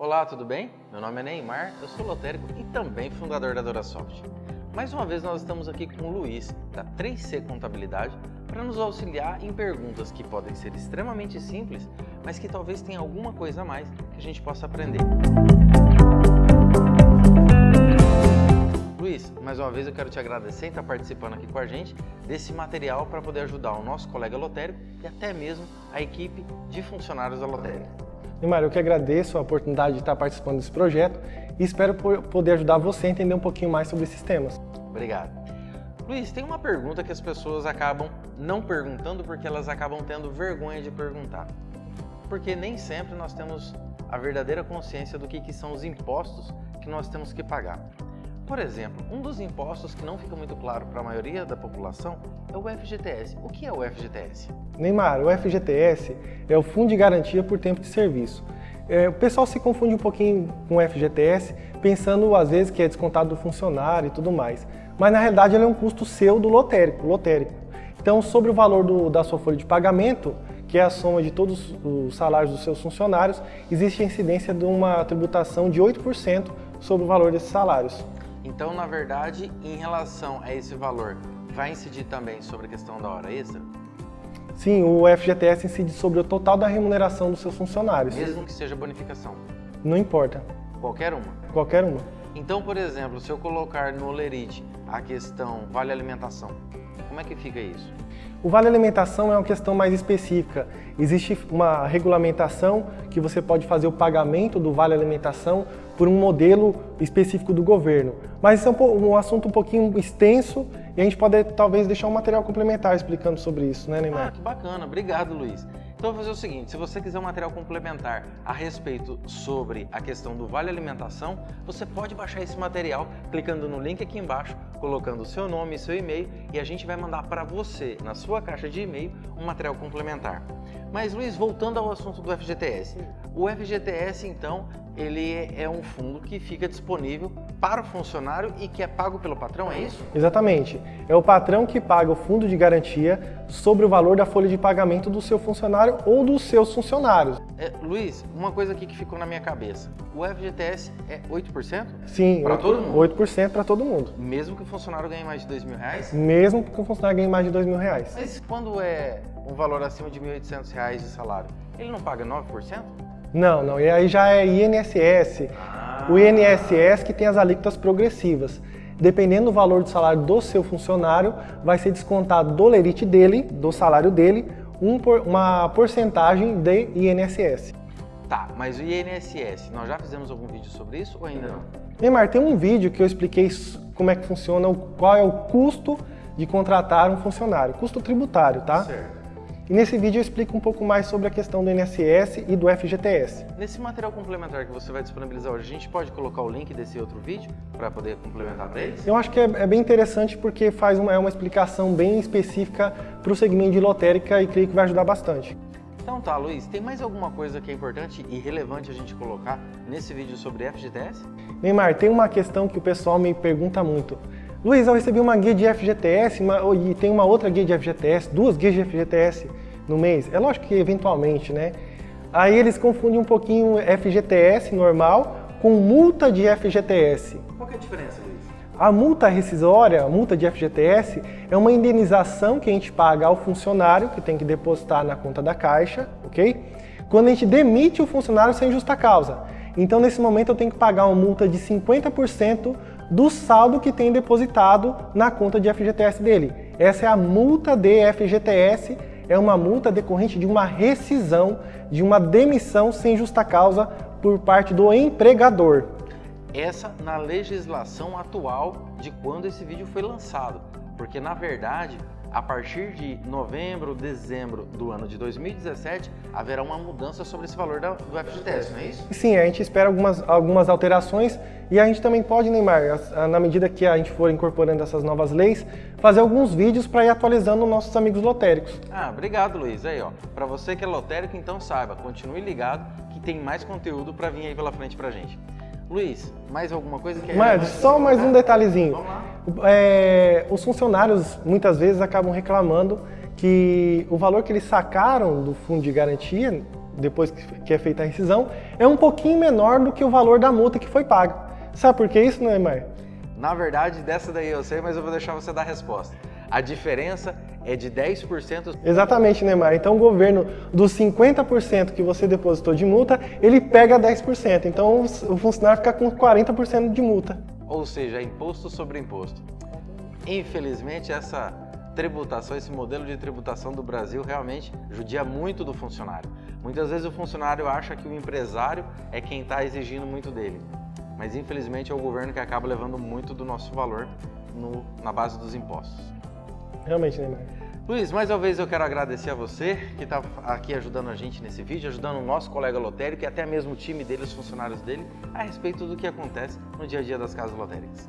Olá, tudo bem? Meu nome é Neymar, eu sou lotérico e também fundador da DoraSoft. Mais uma vez nós estamos aqui com o Luiz, da 3C Contabilidade, para nos auxiliar em perguntas que podem ser extremamente simples, mas que talvez tenha alguma coisa a mais que a gente possa aprender. Luiz, mais uma vez eu quero te agradecer em estar participando aqui com a gente desse material para poder ajudar o nosso colega lotérico e até mesmo a equipe de funcionários da lotérica. Neymar, eu que agradeço a oportunidade de estar participando desse projeto e espero poder ajudar você a entender um pouquinho mais sobre esses temas. Obrigado. Luiz, tem uma pergunta que as pessoas acabam não perguntando porque elas acabam tendo vergonha de perguntar. Porque nem sempre nós temos a verdadeira consciência do que, que são os impostos que nós temos que pagar. Por exemplo, um dos impostos que não fica muito claro para a maioria da população é o FGTS. O que é o FGTS? Neymar, o FGTS é o Fundo de Garantia por Tempo de Serviço. É, o pessoal se confunde um pouquinho com o FGTS, pensando às vezes que é descontado do funcionário e tudo mais. Mas na realidade ele é um custo seu do lotérico. lotérico. Então, sobre o valor do, da sua folha de pagamento, que é a soma de todos os salários dos seus funcionários, existe a incidência de uma tributação de 8% sobre o valor desses salários. Então, na verdade, em relação a esse valor, vai incidir também sobre a questão da hora extra? Sim, o FGTS incide sobre o total da remuneração dos seus funcionários. Mesmo que seja bonificação? Não importa. Qualquer uma? Qualquer uma. Então, por exemplo, se eu colocar no Olerite a questão vale alimentação, como é que fica isso? O Vale Alimentação é uma questão mais específica. Existe uma regulamentação que você pode fazer o pagamento do Vale Alimentação por um modelo específico do governo. Mas isso é um, um, assunto um pouquinho extenso e a gente pode talvez deixar um material complementar explicando sobre isso, né, Neymar? Ah, que bacana. Obrigado, Luiz. Então, vou fazer o seguinte, se você quiser um material complementar a respeito sobre a questão do Vale Alimentação, você pode baixar esse material clicando no link aqui embaixo, colocando o seu nome e seu e-mail e a gente vai mandar para você, na sua caixa de e-mail, um material complementar. Mas, Luiz, voltando ao assunto do FGTS. O FGTS, então, ele é um fundo que fica disponível para o funcionário e que é pago pelo patrão, é isso? Exatamente. É o patrão que paga o fundo de garantia sobre o valor da folha de pagamento do seu funcionário ou dos seus funcionários. É, Luiz, uma coisa aqui que ficou na minha cabeça. O FGTS é 8%? Sim, para todo mundo? 8% para todo mundo. Mesmo que o funcionário ganhe mais de dois mil reais? Mesmo que o funcionário ganhe mais de dois mil reais. Mas quando é um valor acima de R$ 1.800 de salário, ele não paga 9%? Não, não. E aí já é INSS. O INSS que tem as alíquotas progressivas. Dependendo do valor do salário do seu funcionário, vai ser descontado do lerite dele, do salário dele, um por, uma porcentagem de INSS. Tá, mas o INSS, nós já fizemos algum vídeo sobre isso ou ainda não? Neymar, tem um vídeo que eu expliquei como é que funciona, qual é o custo de contratar um funcionário, custo tributário, tá? Certo. E nesse vídeo eu explico um pouco mais sobre a questão do INSS e do FGTS. Nesse material complementar que você vai disponibilizar hoje, a gente pode colocar o link desse outro vídeo para poder complementar para eles? Eu acho que é, é, bem interessante porque faz uma, é uma explicação bem específica para o segmento de lotérica e creio que vai ajudar bastante. Então tá, Luiz, tem mais alguma coisa que é importante e relevante a gente colocar nesse vídeo sobre FGTS? Neymar, tem uma questão que o pessoal me pergunta muito. Luiz, eu recebi uma guia de FGTS uma, e tem uma outra guia de FGTS, duas guias de FGTS no mês. É lógico que eventualmente, né? Aí eles confundem um pouquinho FGTS normal com multa de FGTS. Qual que é a diferença, Luiz? A multa rescisória, a multa de FGTS, é uma indenização que a gente paga ao funcionário, que tem que depositar na conta da Caixa, ok? Quando a gente demite o funcionário sem justa causa. Então, nesse momento, eu tenho que pagar uma multa de 50% do saldo que tem depositado na conta de FGTS dele. Essa é a multa de FGTS, é uma multa decorrente de uma rescisão, de uma demissão sem justa causa por parte do empregador. Essa na legislação atual de quando esse vídeo foi lançado, porque na verdade a partir de novembro, dezembro do ano de 2017, haverá uma mudança sobre esse valor do FGTS, não é isso? Sim, a gente espera algumas, algumas alterações e a gente também pode, Neymar, na medida que a gente for incorporando essas novas leis, fazer alguns vídeos para ir atualizando nossos amigos lotéricos. Ah, obrigado, Luiz. Aí, ó, para você que é lotérico, então saiba, continue ligado que tem mais conteúdo para vir aí pela frente para gente. Luiz, mais alguma coisa que é Mas, só mais um detalhezinho. Vamos lá. É, os funcionários muitas vezes acabam reclamando que o valor que eles sacaram do fundo de garantia depois que é feita a rescisão, é um pouquinho menor do que o valor da multa que foi paga. Sabe por que isso, Neymar? Na verdade, dessa daí eu sei, mas eu vou deixar você dar a resposta. A diferença é de 10%. Exatamente, Neymar. Então o governo, dos 50% que você depositou de multa, ele pega 10%. Então o funcionário fica com 40% de multa. Ou seja, é imposto sobre imposto. Infelizmente, essa tributação, esse modelo de tributação do Brasil realmente judia muito do funcionário. Muitas vezes o funcionário acha que o empresário é quem está exigindo muito dele. Mas infelizmente é o governo que acaba levando muito do nosso valor no, na base dos impostos. 还有没有买 Luiz, mais uma vez eu quero agradecer a você que está aqui ajudando a gente nesse vídeo, ajudando o nosso colega lotérico e até mesmo o time dele, os funcionários dele, a respeito do que acontece no dia a dia das casas lotéricas.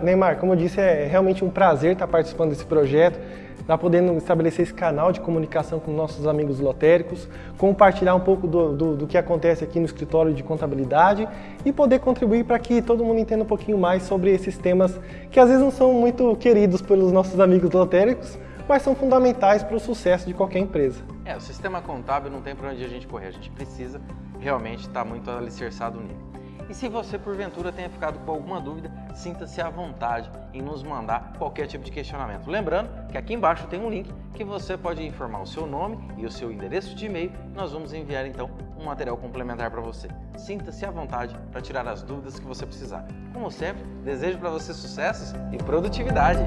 Neymar, como eu disse, é realmente um prazer estar participando desse projeto, estar podendo estabelecer esse canal de comunicação com nossos amigos lotéricos, compartilhar um pouco do, do, do que acontece aqui no escritório de contabilidade e poder contribuir para que todo mundo entenda um pouquinho mais sobre esses temas que às vezes não são muito queridos pelos nossos amigos lotéricos, mas são fundamentais para o sucesso de qualquer empresa. É, o sistema contábil não tem para onde a gente correr, a gente precisa realmente estar muito alicerçado nele. E se você porventura tenha ficado com alguma dúvida, sinta-se à vontade em nos mandar qualquer tipo de questionamento. Lembrando que aqui embaixo tem um link que você pode informar o seu nome e o seu endereço de e-mail. Nós vamos enviar então um material complementar para você. Sinta-se à vontade para tirar as dúvidas que você precisar. Como sempre, desejo para você sucessos e produtividade.